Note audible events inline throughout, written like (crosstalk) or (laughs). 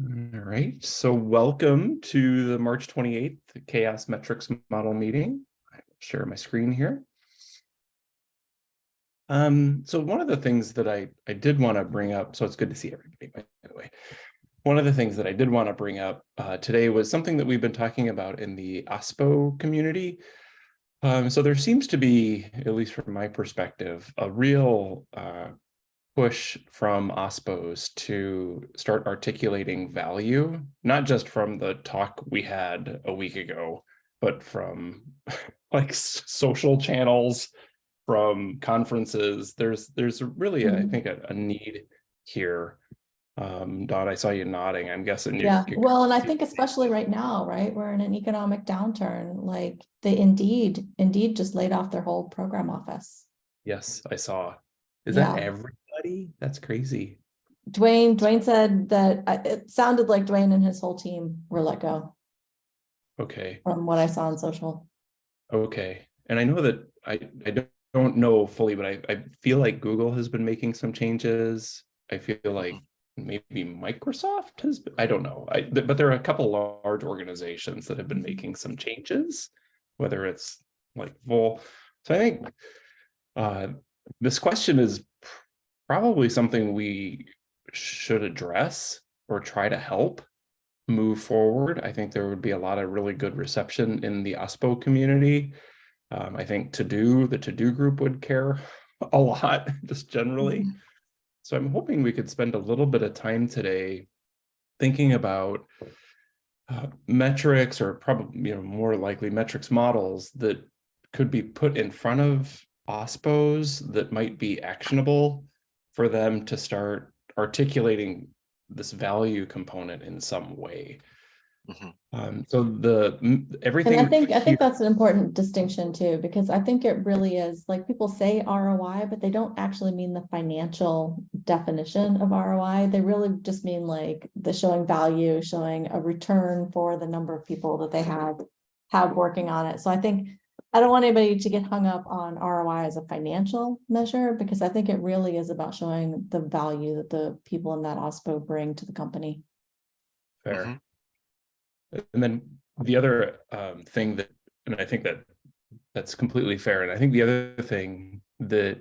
All right, so welcome to the March 28th CHAOSS Metrics Model Meeting. I will share my screen here. Um, so one of the things that I, I did want to bring up, so it's good to see everybody, by the way. One of the things that I did want to bring up uh, today was something that we've been talking about in the OSPO community. Um, so there seems to be, at least from my perspective, a real uh, push from OSPOs to start articulating value, not just from the talk we had a week ago, but from (laughs) like social channels, from conferences. There's there's really, mm -hmm. I think, a, a, need here. Um, Dawn, I saw you nodding. I'm guessing. Yeah, well, and I think especially right now, right? We're in an economic downturn. Like they Indeed, Indeed just laid off their whole program office. Yes, I saw. Is yeah. that every everybody? That's crazy. Duane, Duane said that it sounded like Duane and his whole team were let go. Okay. From what I saw on social. Okay. And I know that I, I don't know fully, but I, I feel like Google has been making some changes. I feel like maybe Microsoft has, I don't know. I, but there are a couple large organizations that have been making some changes, whether it's like full. So I think uh, this question is probably something we should address or try to help move forward. I think there would be a lot of really good reception in the OSPO community. Um, I think to do the TODO group would care (laughs) a lot just generally. Mm -hmm. So I'm hoping we could spend a little bit of time today thinking about uh, metrics or probably you know more likely metrics models that could be put in front of OSPOs that might be actionable for them to start articulating this value component in some way. Mm -hmm. um, so the everything. And I think I think that's an important distinction too, because I think it really is like people say ROI, but they don't actually mean the financial definition of ROI. They really just mean like the showing value, showing a return for the number of people that they have have working on it. So I think I don't want anybody to get hung up on ROI as a financial measure because I think it really is about showing the value that the people in that OSPO bring to the company. Fair. Mm -hmm. And then the other um, thing that, and I think that that's completely fair. And I think the other thing that,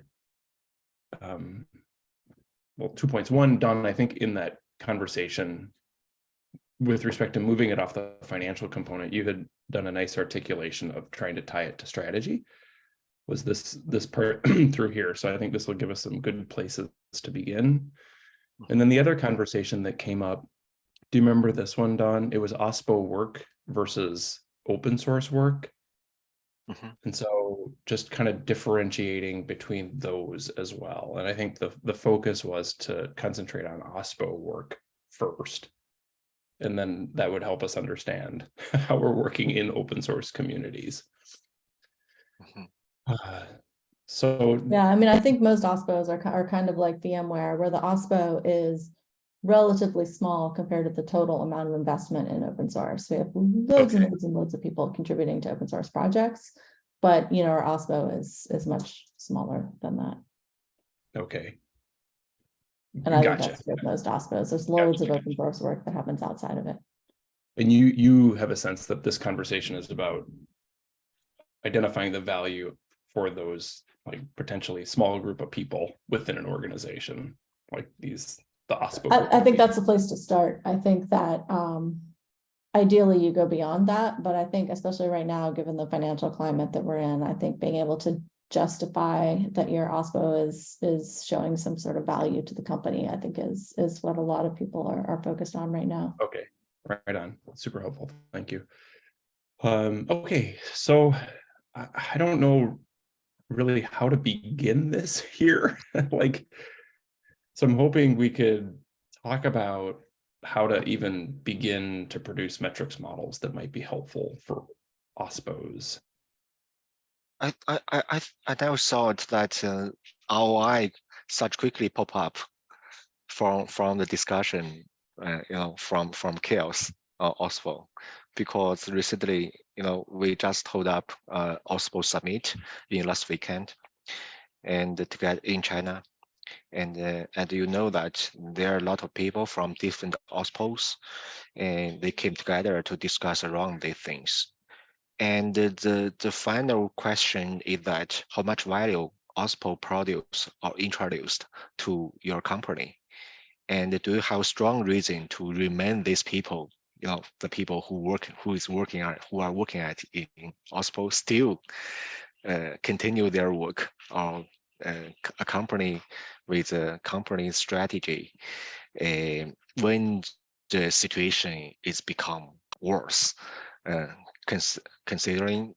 um, well, two points. One, Dawn, I think in that conversation with respect to moving it off the financial component, you had done a nice articulation of trying to tie it to strategy was this this part (clears throat) through here. So I think this will give us some good places to begin. And then the other conversation that came up, do you remember this one, Dawn? It was OSPO work versus open source work. Mm -hmm. And so just kind of differentiating between those as well. And I think the, the focus was to concentrate on OSPO work first and then that would help us understand (laughs) how we're working in open source communities. Uh, (sighs) so yeah, I mean, I think most OSPOs are, are kind of like VMware, where the OSPO is relatively small compared to the total amount of investment in open source. We have loads okay. and loads and loads of people contributing to open source projects, but you know, our OSPO is is much smaller than that. Okay. And I gotcha. think that's with most OSPOs. There's loads gotcha. of open source work that happens outside of it. And you you have a sense that this conversation is about identifying the value for those like potentially small group of people within an organization like these the OSPO. I, I think that's the place to start. I think that um, ideally you go beyond that, but I think especially right now, given the financial climate that we're in, I think being able to justify that your OSPO is is showing some sort of value to the company, I think is is what a lot of people are, are focused on right now. Okay, right on. Super helpful. Thank you. Um, okay, so I, I don't know really how to begin this (laughs) here. (laughs) like, so I'm hoping we could talk about how to even begin to produce metrics models that might be helpful for OSPOs. I I I I never thought that uh, ROI such quickly pop up from from the discussion, uh, you know, from from CHAOSS uh, OSPO, because recently, you know, we just hold up uh, OSPO summit in last weekend, and to get in China, And uh, and you know that there are a lot of people from different OSPOs and they came together to discuss around these things. And the, the, final question is that how much value OSPO produce or introduced to your company? And do you have strong reason to remain these people, you know, the people who work, who is working at, who are working at in OSPO still uh, continue their work or uh, a company with a company strategy uh, when the situation is become worse, uh, cons considering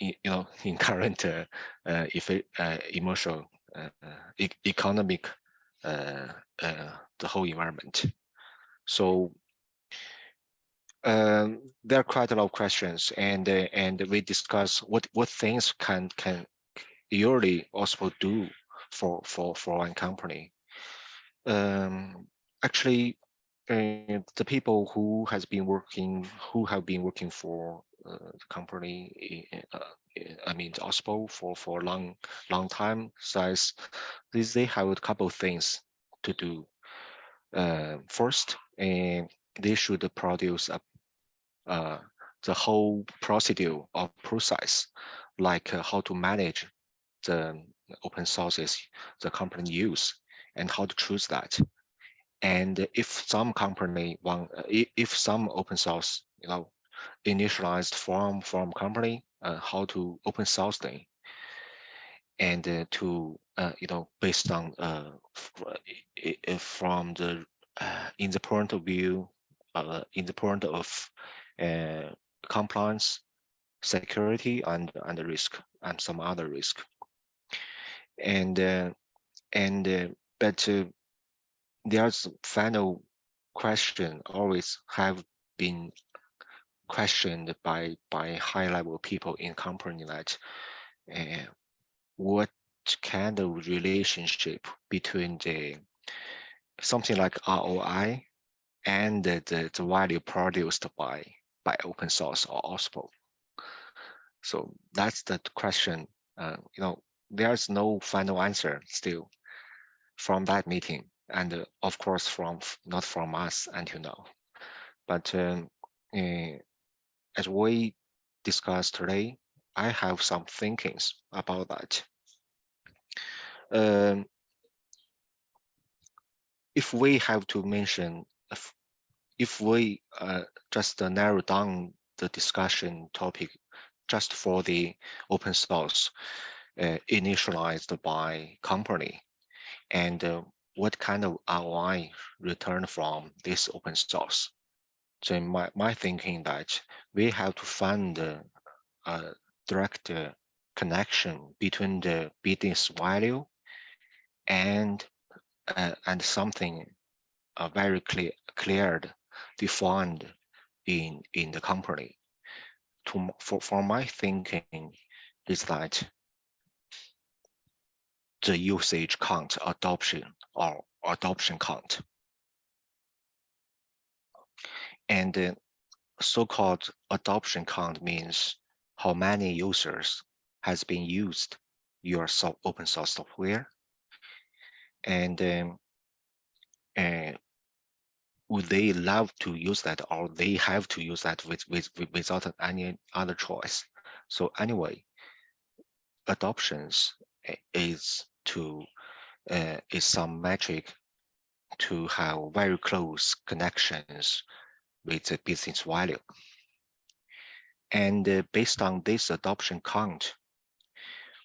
you know (laughs) in current uh, uh, if uh, emotional uh, e economic uh, uh, the whole environment. So um, there are quite a lot of questions, and and we discuss what what things can can yearly also do for for for one company. Um, actually, uh, the people who has been working who have been working for uh, the company, uh, I mean OSPO for for a long long time says these they have a couple of things to do. Uh, first, and they should produce a uh, the whole procedure or process, like uh, how to manage the open sources the company use and how to choose that. And if some company want, uh, if some open source, you know, initialized from from company, uh, how to open source them, and uh, to uh, you know based on uh, from the uh, in the point of view, uh, in the point of uh, compliance, security, and and risk, and some other risk. And uh, and uh, but uh, there's final question always have been questioned by by high level people in company that uh, what kind of relationship between the something like ROI and the, the, the value produced by by open source or OSPO. So that's the question. Uh, you know, there's no final answer still from that meeting, and uh, of course from not from us until now. But um, uh, as we discussed today, I have some thinkings about that. Um, if we have to mention, if, if we uh, just uh, narrow down the discussion topic just for the open source uh, initialized by company and uh, what kind of ROI return from this open source. So my, my thinking that we have to find a, a direct uh, connection between the business value and uh, and something uh, very clear cleared defined in in the company to for, for my thinking is that the usage count adoption or adoption count. And the so-called adoption count means how many users has been used your open source software. And um, and would they love to use that or they have to use that with, with, with without any other choice? So anyway adoptions is to uh, is some metric to have very close connections with the business value and uh, based on this adoption count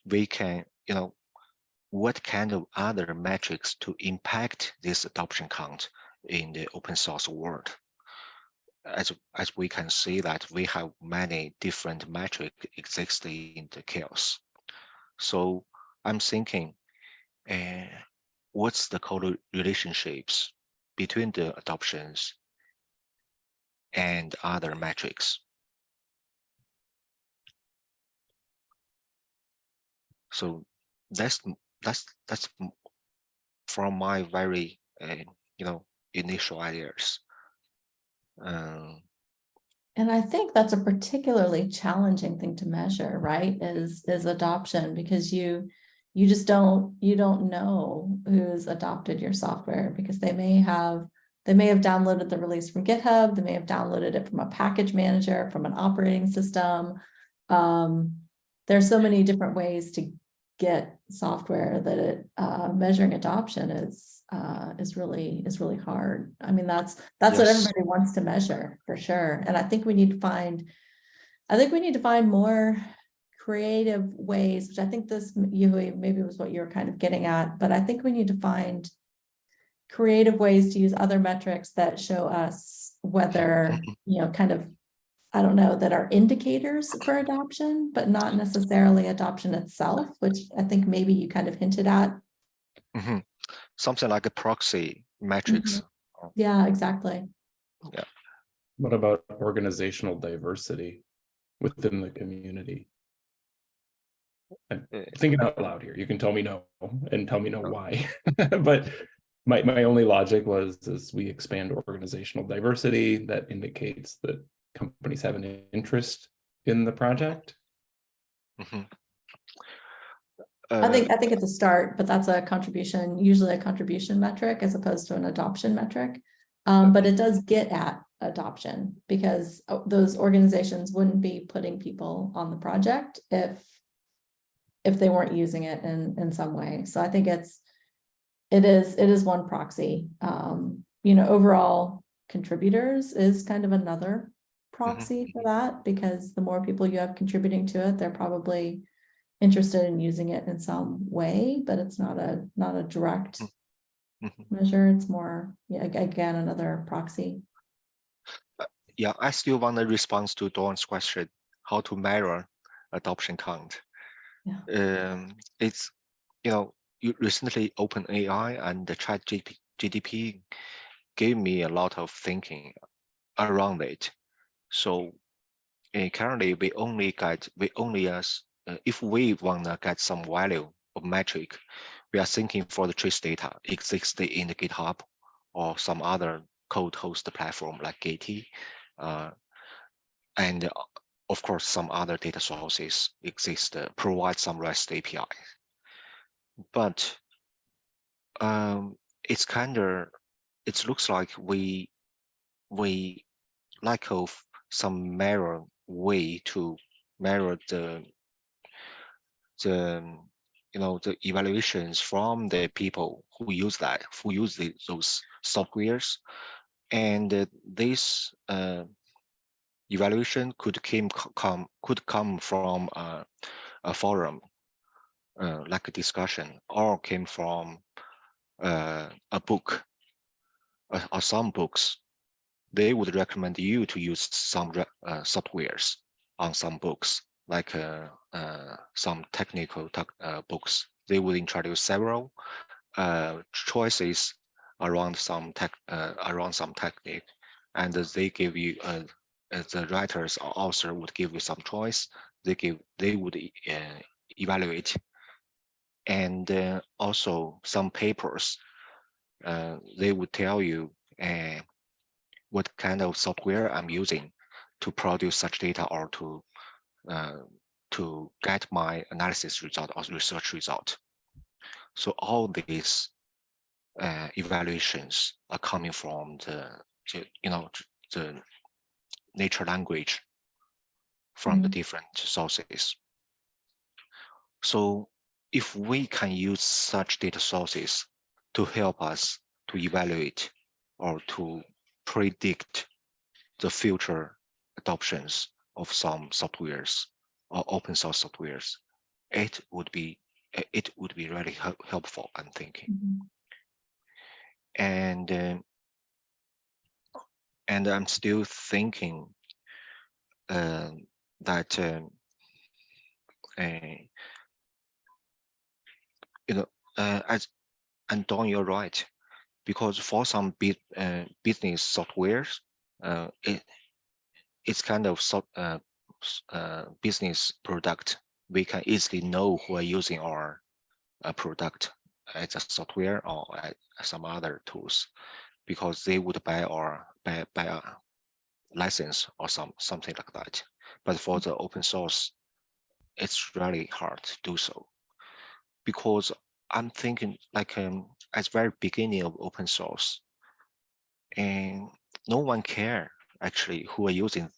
we can you know what kind of other metrics to impact this adoption count in the open source world. As, as we can see that we have many different metrics existing in the CHAOSS. So I'm thinking, uh, what's the color relationships between the adoptions and other metrics? So that's that's that's from my very uh, you know initial ideas um, and i think that's a particularly challenging thing to measure right is is adoption because you you just don't, you don't know who's adopted your software because they may have, they may have downloaded the release from GitHub, they may have downloaded it from a package manager, from an operating system. Um, there's so many different ways to get software that it, uh, measuring adoption is, uh, is really, is really hard. I mean, that's, that's what everybody wants to measure, for sure. And I think we need to find, I think we need to find more creative ways, which I think this, Yui, maybe was what you were kind of getting at, but I think we need to find creative ways to use other metrics that show us whether, (laughs) you know, kind of, I don't know, that are indicators for adoption, but not necessarily adoption itself, which I think maybe you kind of hinted at. Mhm. Something like a proxy metrics. Yeah, exactly. Yeah. What about organizational diversity within the community? I'm thinking out loud here. You can tell me no and tell me no why. (laughs) But my, my only logic was as we expand organizational diversity, that indicates that companies have an interest in the project. mhm. I Uh, think, I think it's a start, but that's a contribution, usually a contribution metric as opposed to an adoption metric. Um, but it does get at adoption because uh, those organizations wouldn't be putting people on the project if if they weren't using it in, in some way. So I think it's, it is, it is one proxy. Um, you know, overall contributors is kind of another proxy for that because the more people you have contributing to it, they're probably interested in using it in some way, but it's not a, not a direct mhm. measure. It's more, yeah, again, another proxy. Yeah, I still want a response to Dawn's question, how to measure adoption count. Yeah. Um, it's, you know, you recently OpenAI and the ChatGPT gave me a lot of thinking around it. So uh, currently we only get, we only as, uh, if we wanna get some value of metric, we are thinking for the trace data exists in the GitHub or some other code host platform like Git. Uh, and of course, some other data sources exist, uh, provide some REST API. But um, it's kind of, it looks like we, we lack of some mirror way to mirror the, the, you know, the evaluations from the people who use that, who use the, those softwares. And uh, this uh, evaluation could came come could come from uh, a forum uh, like a discussion or came from uh, a book uh, or some books. They would recommend you to use some uh, softwares on some books like uh, uh, some technical books. They would introduce several choices around some tech around some technique and they give you the writers or author would give you some choice they give they would uh, evaluate. And uh, also some papers uh, they would tell you uh, what kind of software i'm using to produce such data or to uh, to get my analysis result or research result. So all these uh, evaluations are coming from the you know the nature language from the Mhm. different sources. So if we can use such data sources to help us to evaluate or to predict the future adoptions of some softwares or open source softwares, it would be it would be really helpful, I'm thinking. Mhm. and uh, and I'm still thinking uh, that uh, you know uh, as and Dawn, you're right because for some bit uh, business softwares, uh, it it's kind of so, uh, business product. We can easily know who are using our product as a software or some other tools because they would buy or buy, buy a license or some something like that. But for the open source, it's really hard to do so because I'm thinking like um at the very beginning of open source, and no one care actually who are using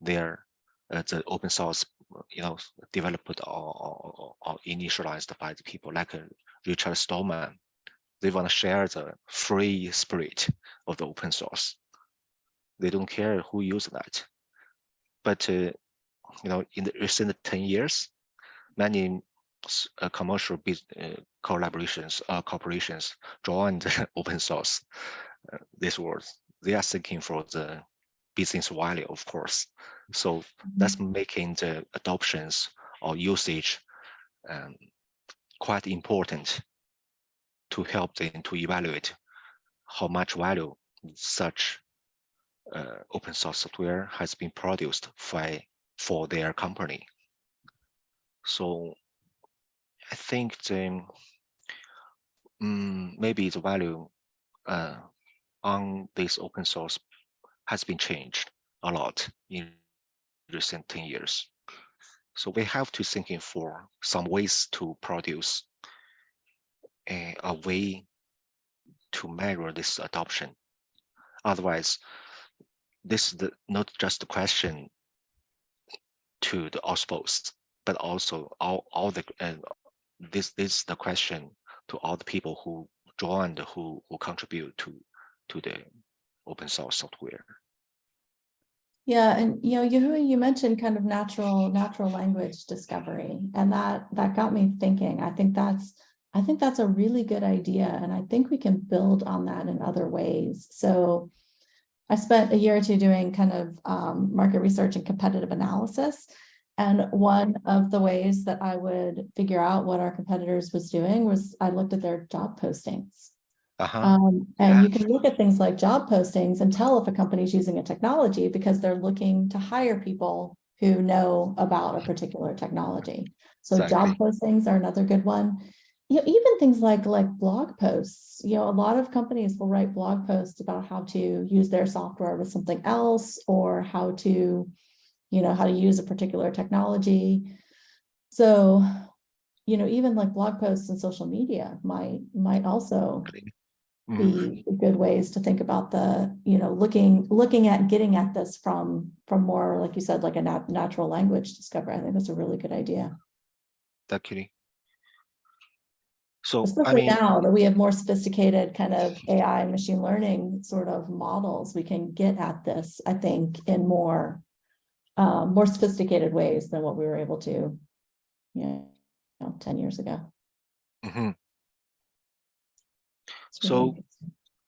their uh, the open source, you know, developed or, or, or initialized by the people like uh, Richard Stallman. They want to share the free spirit of the open source. They don't care who uses that. But uh, you know, in the recent 10 years, many uh, commercial uh, collaborations, uh, corporations joined (laughs) open source. Uh, this world, they are seeking for the business value, of course. So that's making the adoptions or usage um, quite important to help them to evaluate how much value such uh, open source software has been produced for, for their company. So I think the mm, maybe the value uh, on this open source has been changed a lot in recent 10 years. So we have to thinking for some ways to produce a, a way to measure this adoption. Otherwise, this is the, not just a question to the OSPOs, but also all, all the and this this is the question to all the people who joined who who contribute to to the open source software. Yeah, and you know, you you mentioned kind of natural natural language discovery, and that that got me thinking. I think that's I think that's a really good idea, and I think we can build on that in other ways. So I spent a year or two doing kind of um, market research and competitive analysis. And one of the ways that I would figure out what our competitors was doing was I looked at their job postings. Uh-huh. Um, and you can look at things like job postings and tell if a company's using a technology because they're looking to hire people who know about a particular technology. So job postings are another good one. You know, even things like like blog posts, you know, a lot of companies will write blog posts about how to use their software with something else or how to, you know, how to use a particular technology. So, you know, even like blog posts and social media might might also be good ways to think about the, you know, looking, looking at getting at this from, from more, like you said, like a nat- natural language discovery. I think that's a really good idea. Exactly. So I Especially mean, now that we have more sophisticated kind of AI and machine learning sort of models, we can get at this, I think, in more, um, more sophisticated ways than what we were able to, you know, ten years ago. It's really So-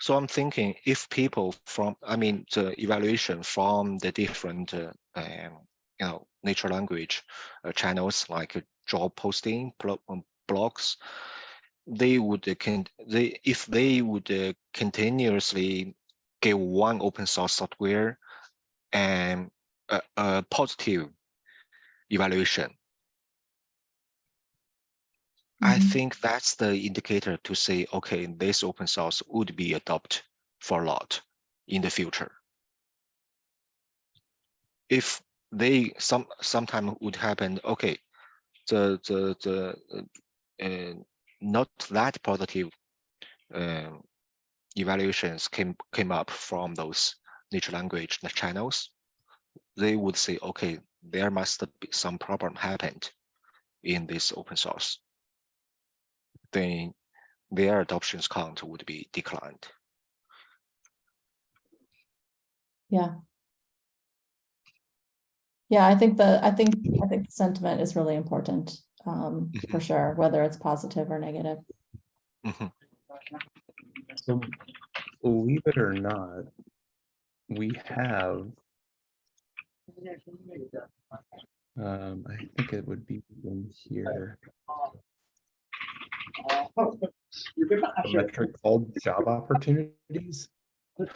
So I'm thinking if people from, I mean, the evaluation from the different, uh, um, you know, natural language uh, channels like job posting, um, blogs, they would uh, can they if they would uh, continuously give one open source software and a, a positive evaluation, I Mhm. think that's the indicator to say, okay, this open source would be adopted for a lot in the future. If they some sometime would happen, okay, the the the uh, not that positive um, evaluations came came up from those natural language channels, they would say, okay, there must be some problem happened in this open source. Then their adoptions count would be declined. Yeah. Yeah, I think the, I think, I think the sentiment is really important, um, for Mhm. sure, whether it's positive or negative. Mhm. So believe it or not, we have. Um, I think it would be in here, a metric called job opportunities. This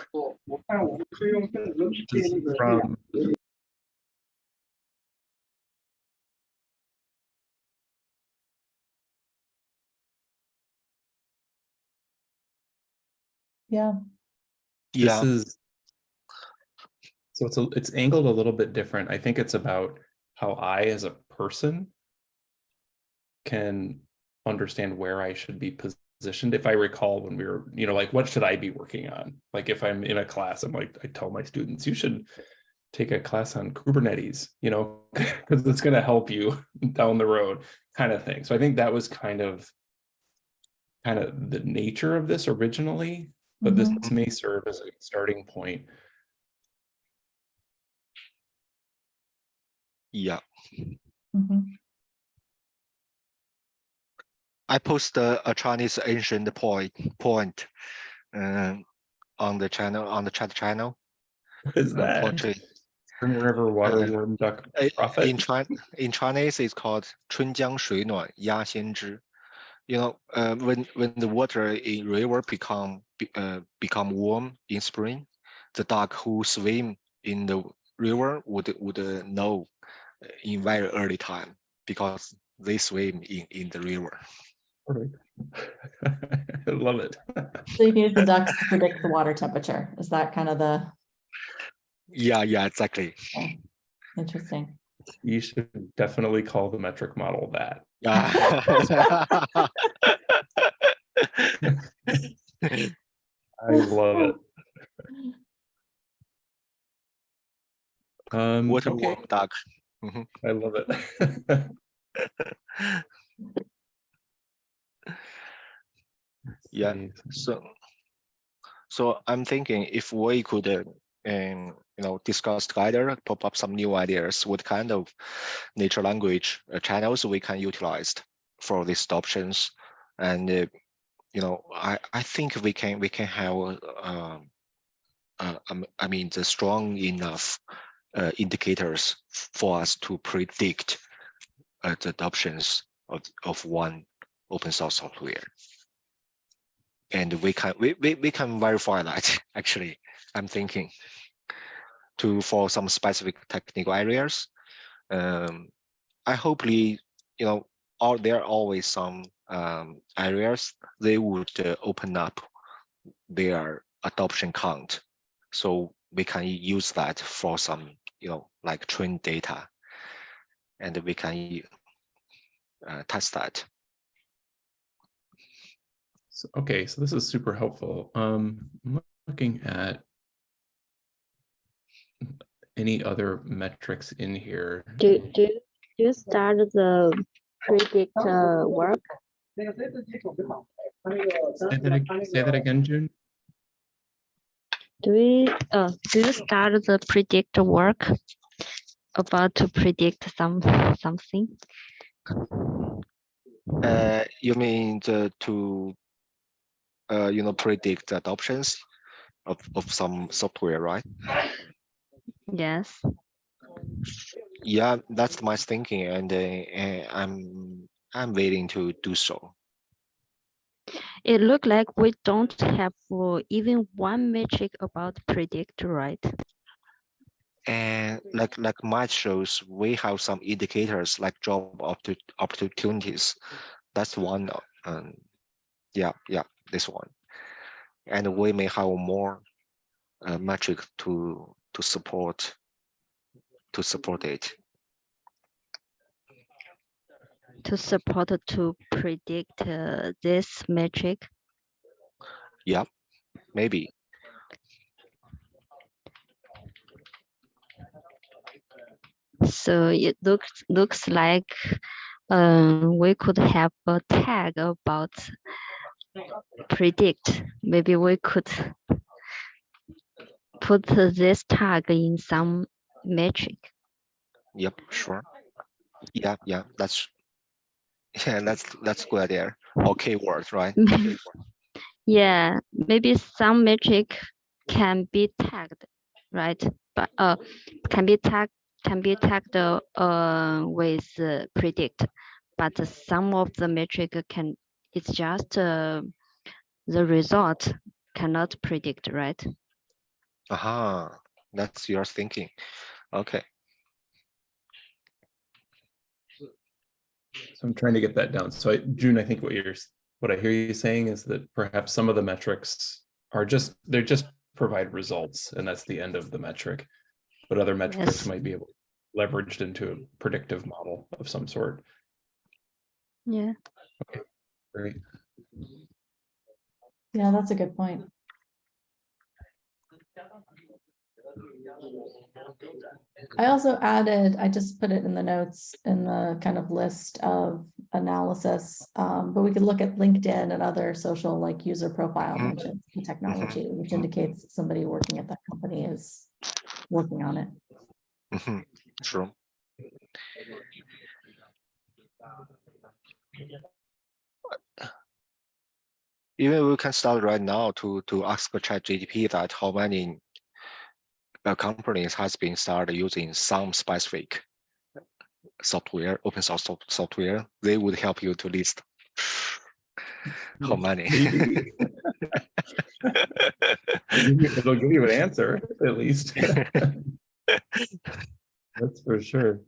is From Yeah, This Yeah, is. So it's a, it's angled a little bit different. I think it's about how I, as a person. Can understand where I should be positioned. If I recall when we were, you know, like, what should I be working on? Like, if I'm in a class, I'm like, I tell my students, you should take a class on Kubernetes, you know, (laughs) because it's going to help you (laughs) down the road kind of thing. So I think that was kind of kind of the nature of this originally, but this Mhm. may serve as a starting point. Yeah, Mhm. I post a, a Chinese ancient point point um, on the channel on the chat channel. What is uh, that? portrait. Spring River waterworm duck Uh, prophet? In Chin in Chinese, it's called 春江水暖鸭先知. You know, uh, when when the water in river become uh, become warm in spring, the duck who swim in the river would would uh, know uh, in very early time because they swim in in the river. Perfect. I (laughs) love it. So you can use the ducks to predict the water temperature. Is that kind of the, Yeah, yeah, exactly. interesting? You should definitely call the metric model that. (laughs) I love it. Um, Water okay, warm duck. I love it. (laughs) Yeah. So, so I'm thinking if we could, uh, um, you know, discuss together, pop up some new ideas, what kind of natural language uh, channels we can utilize for these options, and uh, you know, I I think we can we can have, um, uh, um, I mean, the strong enough uh, indicators for us to predict uh, the adoptions of of one open source software. And we can we, we, we can verify that (laughs) actually i'm thinking to for some specific technical areas. Um i hopefully you know are there are always some um areas they would uh, open up their adoption count. So we can use that for some you know like train data. And we can uh, test that. So- Okay, so this is super helpful. Um, I'm looking at any other metrics in here. Do, do, you- do you start the predict uh, work? Say that, say that again, June? Do we, uh, do you start the predict work? About to predict some, something? Uh, you mean the to uh, you know, predict the adoptions of, of some software, right? Yes, Yeah, that's my thinking, and uh, uh, I'm I'm waiting to do so. it look like we don't have uh, even one metric about predict, right? And like like my shows, we have some indicators like job opportu- opportunities. That's one. Um, yeah, yeah, this one, and we may have more uh, metric to to support to support it. To support to predict uh, this metric. Yeah, maybe. So it looks, looks like um, we could have a tag about predict. Maybe we could put this tag in some metric. Yep, sure. Yeah, yeah, that's (laughs) yeah, that's that's good idea. Or keyword, right? (laughs) Yeah, maybe some metric can be tagged, right? But uh, can be tagged can be tagged uh with uh, predict, but some of the metric can it's just uh, the result cannot predict, right? Aha, that's your thinking. Okay. So I'm trying to get that down. So I, June, I think what you're, what I hear you saying is that perhaps some of the metrics are just, they're just provide results and that's the end of the metric. But other metrics Yes. might be able leveraged into a predictive model of some sort. Yeah. Okay, great. Yeah, that's a good point. I also added, I just put it in the notes in the kind of list of analysis, um, but we could look at LinkedIn and other social like user profile mentions the technology, which indicates somebody working at that company is working on it. Mhm, True. Even we can start right now to to ask the ChatGPT that how many uh, companies has been started using some specific software, open source software, they would help you to list how many. Maybe. It'll give you- (laughs) it'll give you an answer, at least. (laughs) That's for sure.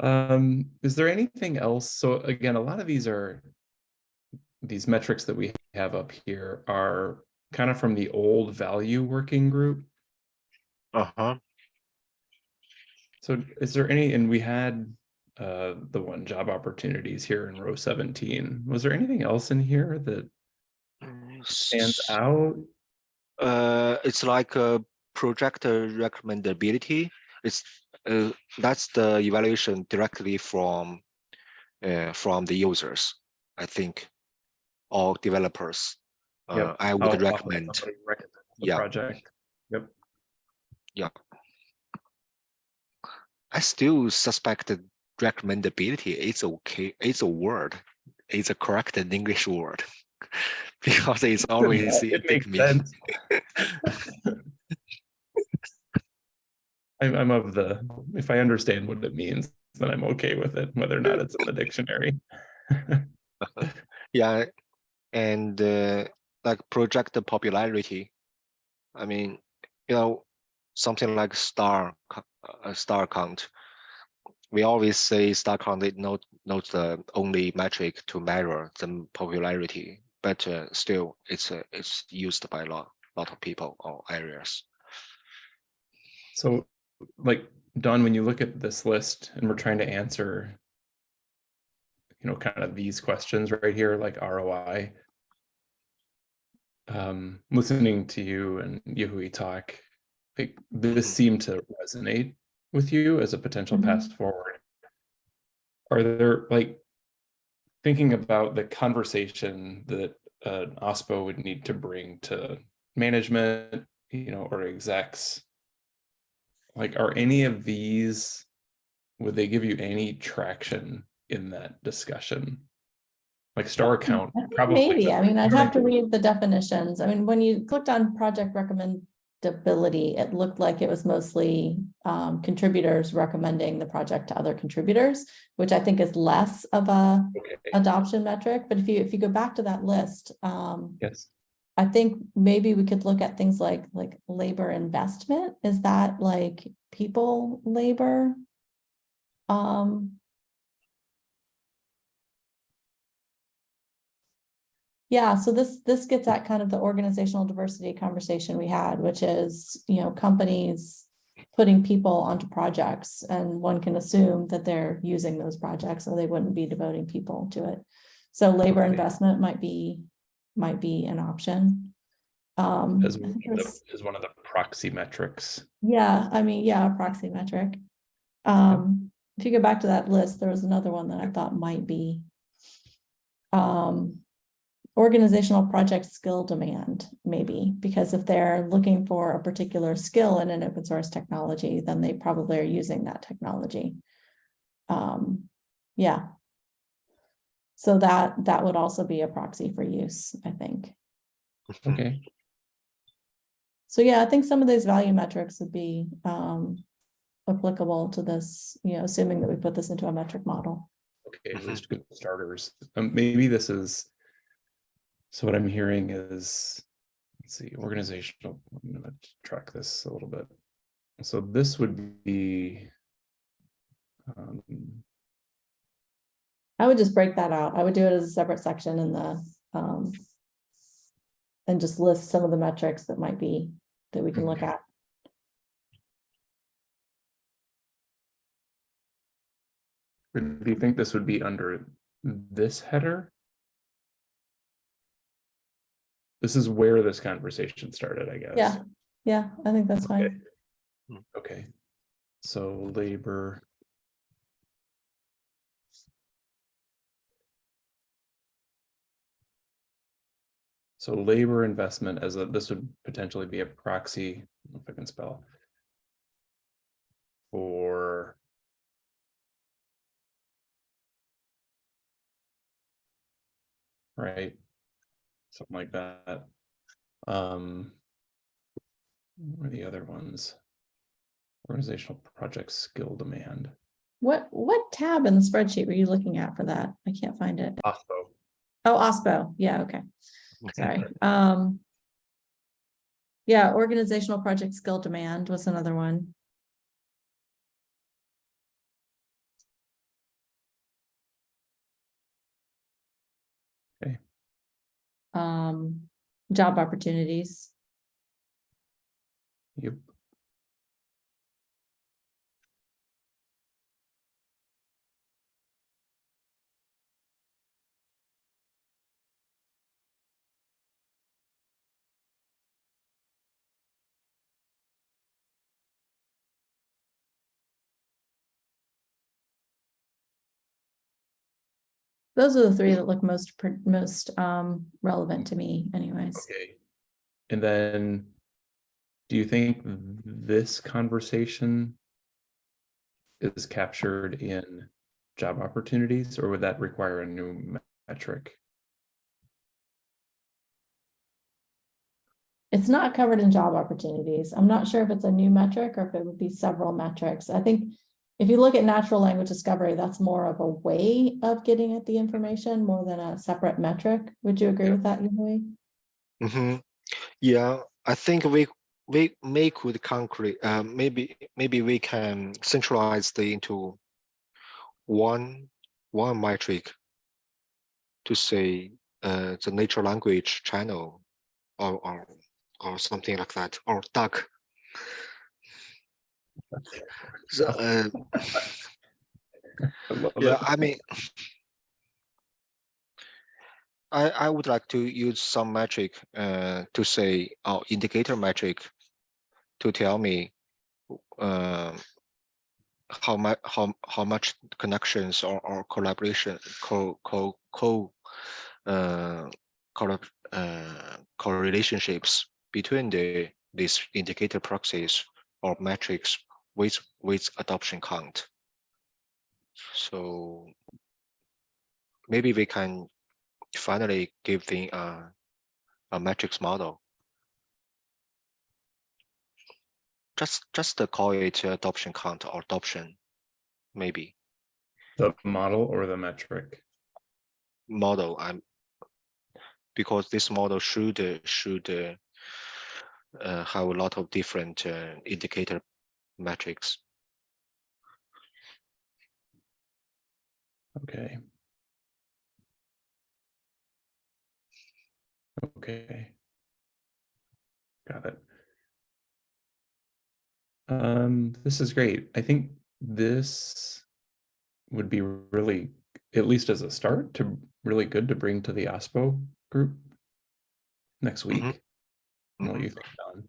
Um, is there anything else? So again, a lot of these are, these metrics that we have up here are kind of from the old value working group. Uh-huh. So is there any, and we had uh, the one job opportunities here in row 17. Was there anything else in here that stands out? Uh, it's like a project recommendability. It's uh, that's the evaluation directly from uh, from the users, I think, or developers. Uh, Yep. I would I'll recommend. recommend the Yeah. Project. Yep. I still suspect that recommendability is okay. It's a word. It's a correct English word (laughs) because it's always It it makes me. sense. (laughs) I'm, I'm of the, if I understand what it means, then I'm okay with it, whether or not it's in the dictionary. (laughs) Yeah, and uh, like project popularity. I mean, you know, something like star uh, star count. We always say star count is not not the only metric to measure the popularity, but uh, still, it's uh, it's used by a lot lot of people or areas. So like, Dawn, when you look at this list and we're trying to answer, you know, kind of these questions right here, like ROI. Um, listening to you and Yahui talk, this Mhm. seemed to resonate with you as a potential Mhm. path forward. Are there like thinking about the conversation that an OSPO would need to bring to management, you know, or execs? Like, are any of these, would they give you any traction in that discussion? Like star count, I think probably. Maybe, I mean, I'd have to read the definitions. I mean, when you clicked on project recommendability, it looked like it was mostly um, contributors recommending the project to other contributors, which I think is less of a Okay, adoption metric. But if you, if you go back to that list, um, yes, I think maybe we could look at things like, like labor investment. Is that like people labor? Um. Yeah, so this, this gets at kind of the organizational diversity conversation we had, which is, you know, companies putting people onto projects and one can assume that they're using those projects, so they wouldn't be devoting people to it. So labor Okay. investment might be, might be an option. Um, as one of the- as one of the proxy metrics. yeah, I mean, yeah, a proxy metric. Um, if you go back to that list, there was another one that I thought might be. Um, organizational project skill demand, maybe, because if they're looking for a particular skill in an open source technology, then they probably are using that technology. Um, yeah. So that, that would also be a proxy for use, I think. Okay, So yeah, I think some of these value metrics would be um applicable to this, you know, assuming that we put this into a metric model. okay, at least good starters. Um, maybe this is. So what I'm hearing is, let's see, organizational, I'm gonna track this a little bit. So this would be. um, I would just break that out. I would do it as a separate section in the um. And just list some of the metrics that might be, that we can look at. Do you think this would be under this header? This is where this conversation started, I guess. Yeah, yeah, I think that's Okay. fine. Okay. So labor. So labor investment as a, this would potentially be a proxy, I don't know if I can spell. For. Right? Something like that. Um. What are the other ones? Organizational project skill demand. What, what tab in the spreadsheet were you looking at for that? I can't find it. OSPO. Oh, OSPO, yeah, okay, sorry, um. Yeah, organizational project skill demand was another one. Um, job opportunities, Yep. Those are the three that look most, pr- most, um, relevant to me anyways. Okay. And then. Do you think this conversation? Is captured in job opportunities, or would that require a new metric? It's not covered in job opportunities. I'm not sure if it's a new metric or if it would be several metrics. I think if you look at natural language discovery, that's more of a way of getting at the information more than a separate metric. Would you agree Yeah. with that, Yui? hmm Yeah, I think we we may could concrete. Uh, maybe maybe we can centralize the into one one metric to say uh, the natural language channel or or or something like that or duck. So, uh, I love yeah, it. I mean, I I would like to use some metric uh to say or indicator metric to tell me um how much how how much connections or, or collaboration co co co uh collab uh correlationships between the these indicator proxies or metrics with with adoption count. So maybe we can finally give the uh, a metrics model. Just just to call it adoption count or adoption, maybe The model or the metric? model. I'm because this model should should uh, uh, have a lot of different uh, indicator metrics. Okay. Okay. Got it. Um, this is great. I think this would be really, at least as a start, to really good to bring to the OSPO group next week. Mhm. What do Mhm. you think, Dawn?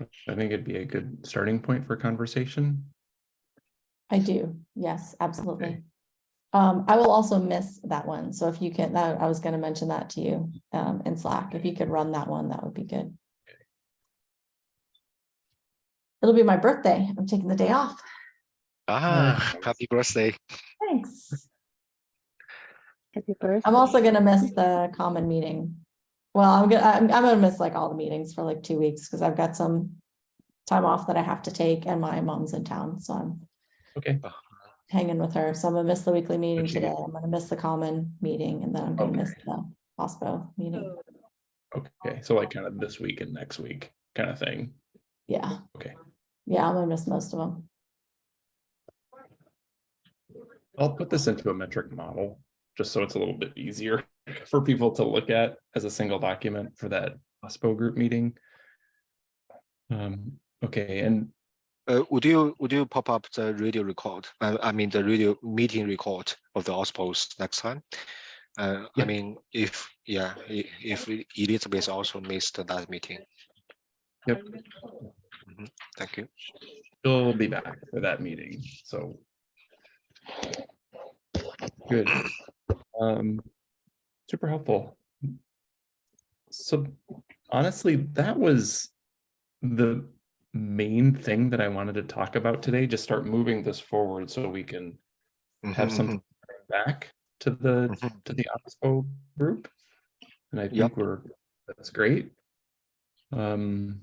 I think it'd be a good starting point for conversation. I do, yes, absolutely. Okay. Um, I will also miss that one, so if you can, that, I was gonna mention that to you, um, in Slack, if you could run that one, that would be good. It'll be my birthday, I'm taking the day off, Ah, Nice. happy birthday! thanks. Happy birthday. I'm also gonna miss the common meeting. Well, I'm gonna, I'm, I'm gonna miss like all the meetings for like two weeks, because I've got some time off that I have to take, and my mom's in town, so I'm Okay, hanging with her, so I'm gonna miss the weekly meeting Good for you. today, I'm gonna miss the common meeting, and then I'm gonna miss the OSPO meeting, okay, so like kind of this week and next week kind of thing. yeah. Okay. Yeah, I'm gonna miss most of them. I'll put this into a metric model, just so it's a little bit easier for people to look at as a single document for that OSPO group meeting. Um, okay, and Uh, would you would you pop up the radio record? I, I mean the radio meeting record of the OSPOs next time? Uh, Yeah. I mean, if, yeah, if Elizabeth also missed that meeting, Yep, thank you. she'll be back for that meeting, so. Good. Um, super helpful. So honestly, that was the main thing that I wanted to talk about today, just start moving this forward so we can have Mhm, something back to the, mhm. to the OSPO group. And I Yep. think we're, that's great. Um.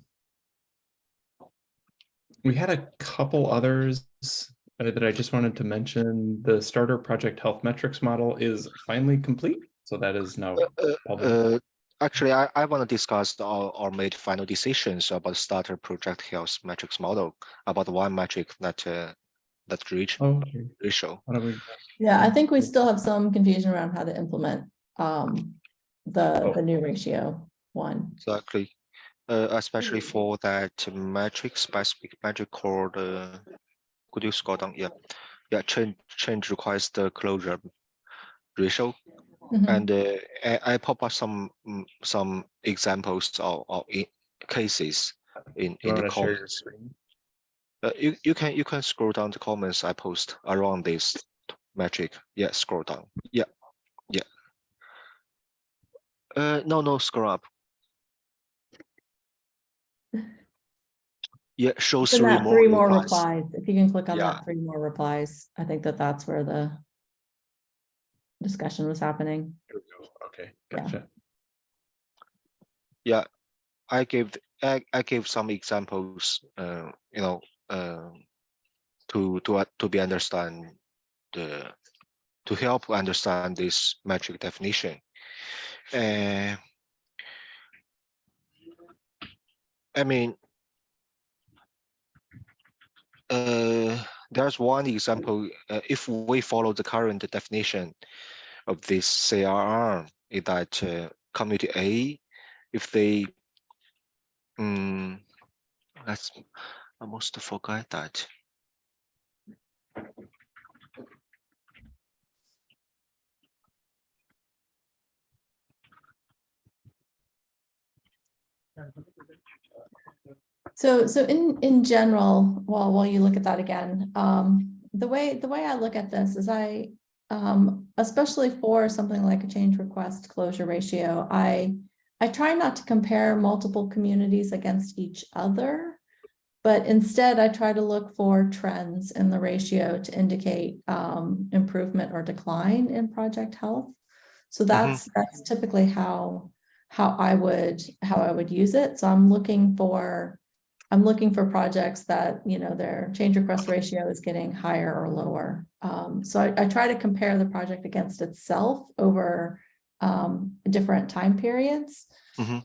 We had a couple others uh, that I just wanted to mention. The starter project health metrics model is finally complete. So that is now. Uh, public. uh, Actually, I, I want to discuss our, or made final decisions about starter project health metrics model, about one metric that, uh, that reach Oh, okay. ratio. How do we- Yeah, I think we still have some confusion around how to implement um the Oh. the new ratio one. Exactly. Uh, especially for that metric, specific metric called, uh, could you scroll down? Yeah. Yeah, change, change requires the closure ratio. Mhm. And uh, I, I pop up some, mm, some examples of, of cases in, You in the wanna share your comments. Uh, you, you can, you can scroll down the comments I post around this metric. Yeah, scroll down. Yeah, yeah. Uh, no, no, scroll up. (laughs) Yeah, show three more three more replies. replies, if you can click on Yeah. that three more replies, I think that that's where the discussion was happening. Here we go. Okay, Yeah. gotcha. Yeah, I gave, I, I gave some examples, uh, you know, uh, to, to, uh, to be understand the, to help understand this metric definition. Uh, I mean, uh, there's one example, uh, if we follow the current definition of this CRR, is that uh, community A, if they, um, let's almost forget that. So, so in, in general, while, while you look at that again, um, the way, the way I look at this is I, um, especially for something like a change request closure ratio, I, I try not to compare multiple communities against each other. But instead, I try to look for trends in the ratio to indicate, um, improvement or decline in project health. So that's, that's typically how, how I would, how I would use it. So I'm looking for, I'm looking for projects that, you know, their change request ratio is getting higher or lower. Um, so I, I try to compare the project against itself over um, different time periods. Mhm.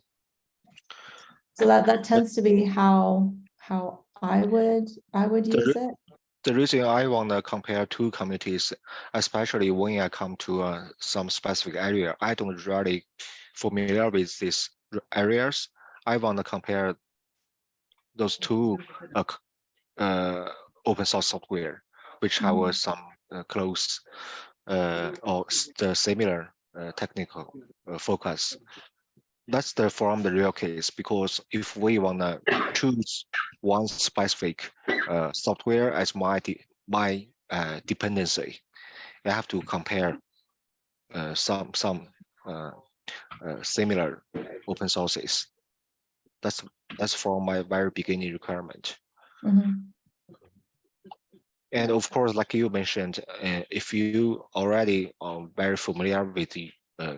So that, that tends to be how, how I would, I would use it. The reason I want to compare two communities, especially when I come to uh, some specific area, I don't really familiar with these areas. I want to compare those two uh, uh, open source software, which have uh, Mhm. some uh, close uh, or the similar uh, technical uh, focus. That's the from the real case because if we want to choose one specific uh, software as my my uh, dependency, I have to compare uh, some some uh, uh, similar open sources. That's that's from my very beginning requirement. Mhm. And of course, like you mentioned, uh, if you already are very familiar with the, uh,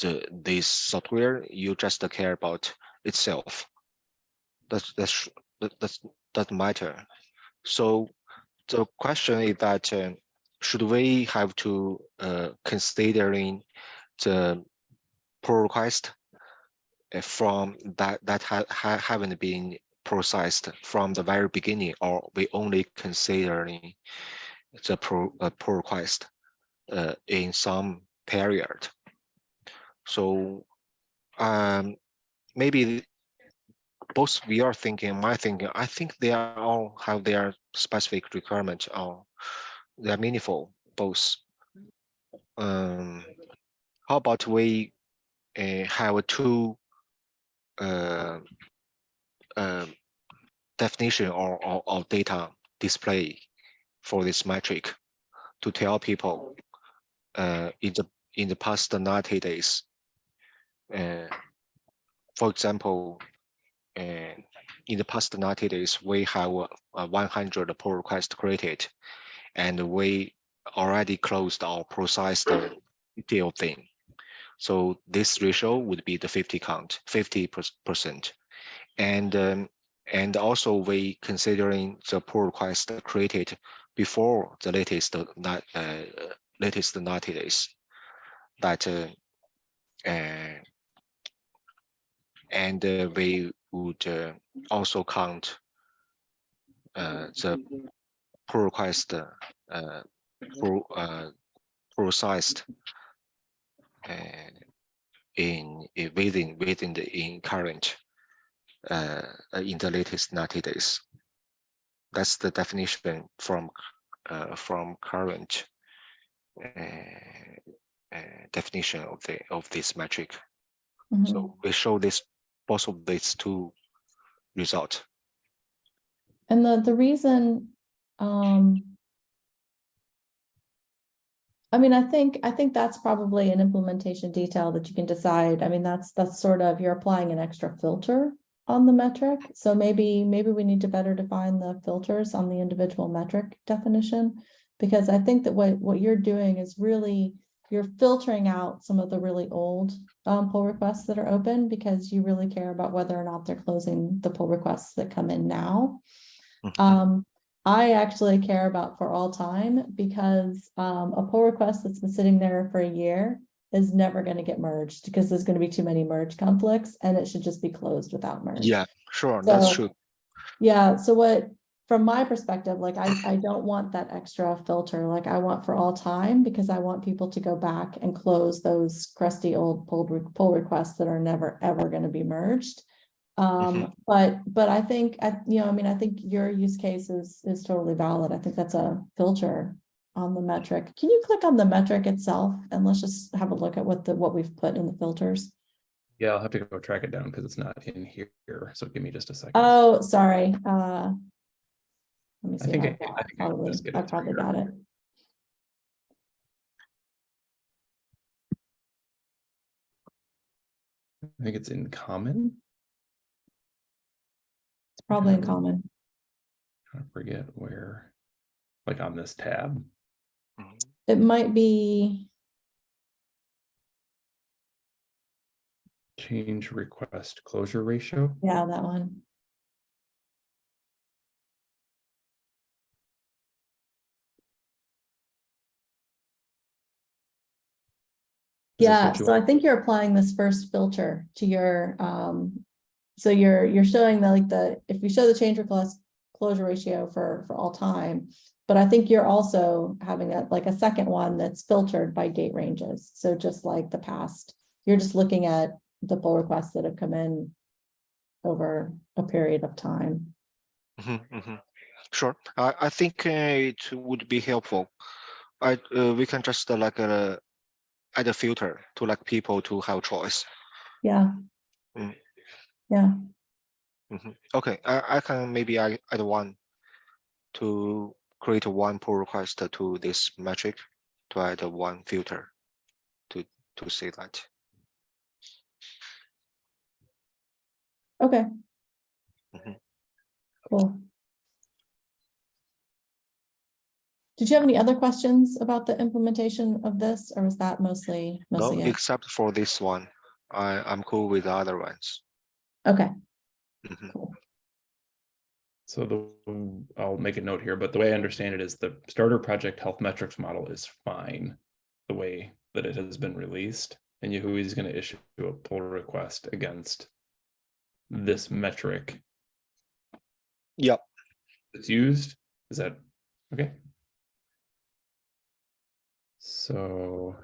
the this software, you just care about itself. That's that's that that's doesn't matter. So the question is that uh, should we have to uh, considering the pull request from that that ha ha haven't been processed from the very beginning, or we only considering the pro, uh, pull request uh, in some period. So um, maybe both we are thinking, my thinking, I think they are all have their specific requirements or they're meaningful, both. Um, how about we uh, have two uh, uh, definition or, or, or data display for this metric to tell people uh, in the in the past 90 days. For example, in the past 90 days, we have uh, 100 pull requests created, and we already closed or processed the detail thing. So this ratio would be the 50 count, 50 percent. And um, and also we considering the pull request created before the latest uh, uh, latest 90 days that uh, uh, and uh, we would uh, also count uh, the pull request uh, uh, in, in within within the in current uh, uh, in the latest 90 days. That's the definition from uh, from current uh, uh, definition of the of this metric. Mhm. So we show this both of these two result. And the, the reason, um. I mean, I think, I think that's probably an implementation detail that you can decide. I mean, that's, that's sort of, you're applying an extra filter on the metric. So maybe, maybe we need to better define the filters on the individual metric definition. Because I think that what, what you're doing is really, you're filtering out some of the really old um, pull requests that are open because you really care about whether or not they're closing the pull requests that come in now. Mhm. Um, I actually care about for all time because um, a pull request that's been sitting there for a year is never going to get merged because there's going to be too many merge conflicts and it should just be closed without merge. Yeah, sure, that's true. Yeah, so what, from my perspective, like I, I don't want that extra filter, like I want for all time, because I want people to go back and close those crusty old pull, pull requests that are never, ever gonna be merged. Um, but, but I think, I, you know, I mean, I think your use case is, is totally valid. I think that's a filter on the metric. Can you click on the metric itself and let's just have a look at what the, what we've put in the filters? Yeah, I'll have to go track it down because it's not in here. So give me just a second. Oh, sorry, uh. Let me I see. think I got- I think I can Probably, I probably got it. I think it's in common. Probably in common. I forget where, like on this tab. It might be, Change request closure ratio. yeah, that one. Is Yeah, so I think you're applying this first filter to your, um, so you're, you're showing the, like, the, if we show the change request closure ratio for, for all time. But I think you're also having a, like, a second one that's filtered by date ranges. So just like the past, you're just looking at the pull requests that have come in over a period of time. Mhm, mhm. Sure, I, I think uh, it would be helpful. I, uh, we can just uh, like uh, add a filter to like people to have choice. Yeah. Mm. Yeah, Mhm. Okay, I, I can maybe I add one to create one pull request to this metric to add one filter to to see that. okay. Mhm. Cool. Did you have any other questions about the implementation of this, or was that mostly, No, mostly it? except for this one. I I'm cool with the other ones. Okay, Mhm. cool. So the, I'll make a note here, but the way I understand it is the starter project health metrics model is fine. The way that it has been released and Yahui is going to issue a pull request against this metric Yep. It's used. Is that okay? So.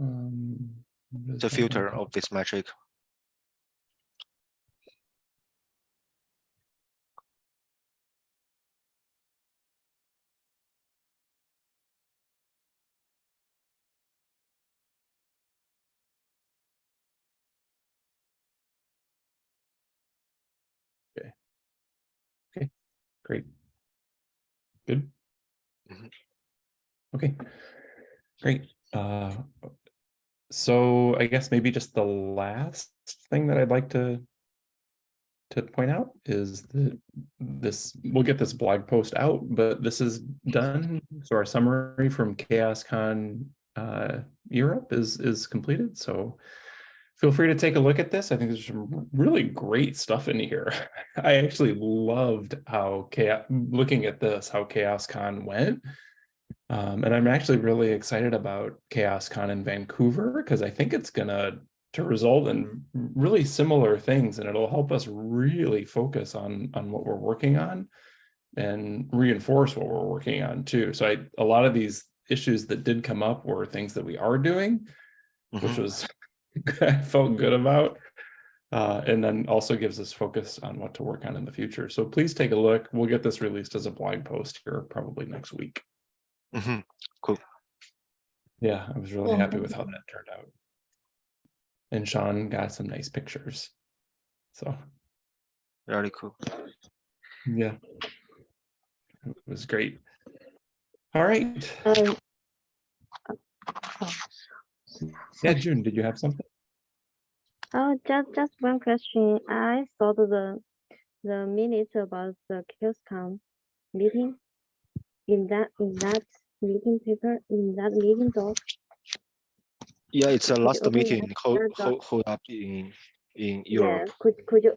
um, the filter of this metric. Okay. Okay, great. Good. Mm -hmm. Okay, great. Uh, so I guess maybe just the last thing that I'd like to to point out is that this, we'll get this blog post out, but this is done. So our summary from CHAOSScon uh, Europe is is completed. So feel free to take a look at this. I think there's some really great stuff in here. (laughs) I actually loved how chaos, looking at this, how CHAOSScon went. Um, and I'm actually really excited about CHAOSScon in Vancouver because I think it's gonna to result in really similar things and it'll help us really focus on on what we're working on and reinforce what we're working on too. So I a lot of these issues that did come up were things that we are doing, which Mhm. was (laughs) I felt good about. Uh, and then also gives us focus on what to work on in the future. So please take a look. We'll get this released as a blog post here probably next week. Mhm. Yeah, I was really Cool. happy with how that turned out. And Sean got some nice pictures. So, really cool. yeah. It was great. All right. Um, Yeah, June, did you have something? Oh, just just one question. I saw the the minutes about the CHAOSScon meeting. In that in that meeting paper, in that meeting doc. Yeah, it's a last meeting hold, hold, hold up in in Yeah, Europe. could could you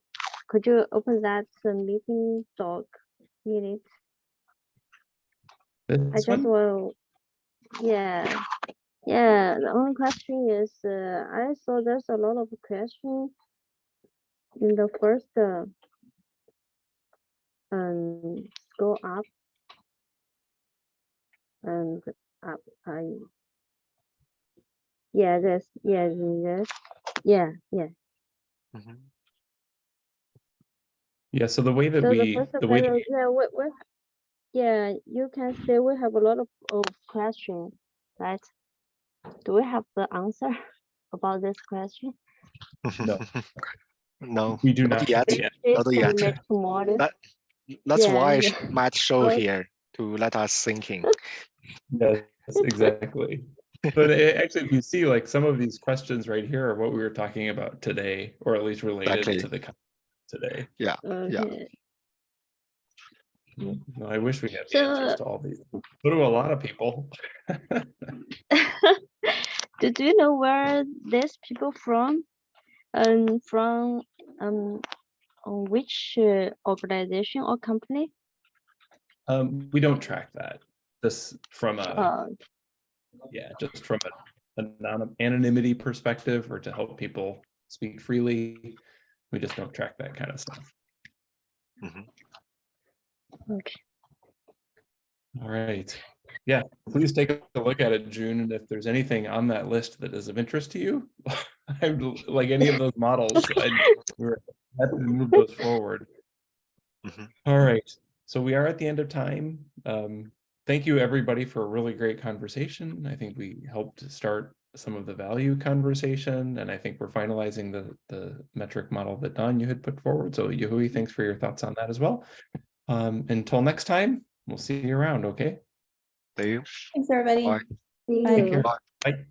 could you open that uh, meeting doc minute? I just one? will. Yeah, yeah. The only question is, uh, I saw there's a lot of question in the first. Uh, um, go up and up. I. Yeah, this. Yeah, this. Yeah, yeah. Mhm. Yeah, so the way that So we, first the way that panel, yeah, we, we, yeah, you can say we have a lot of, of question, right? Do we have the answer (laughs) about this question? No. (laughs) No, we do not not. yet. yet. Not This yet. can make tomorrow. That- That's Yeah, why yeah. Matt show Okay. here to let us thinking. Yes, exactly. But it- actually, if you see like some of these questions right here are what we were talking about today, or at least related Exactly. to the con- today. Okay. No, I wish we had the answers to all these. So do a lot of people. (laughs) (laughs) do, do you know where these people from? Um, from um, which uh, organization or company? Um, we don't track that. This from a, Uh, yeah, just from a anon- anonymity perspective or to help people speak freely. We just don't track that kind of stuff. okay. All right. Yeah, please take a look at it, June, and if there's anything on that list that is of interest to you, (laughs) I'd l- like any of those models, I'd, (laughs) we're happy to move those forward. Mhm. All right, so we are at the end of time. Um, thank you, everybody, for a really great conversation. I think we helped start some of the value conversation, and I think we're finalizing the, the metric model that Dawn, you had put forward. So Yahui, thanks for your thoughts on that as well. Um, until next time, we'll see you around, okay? Do you? Thanks, everybody. Bye. Bye. Take care. Bye. Bye.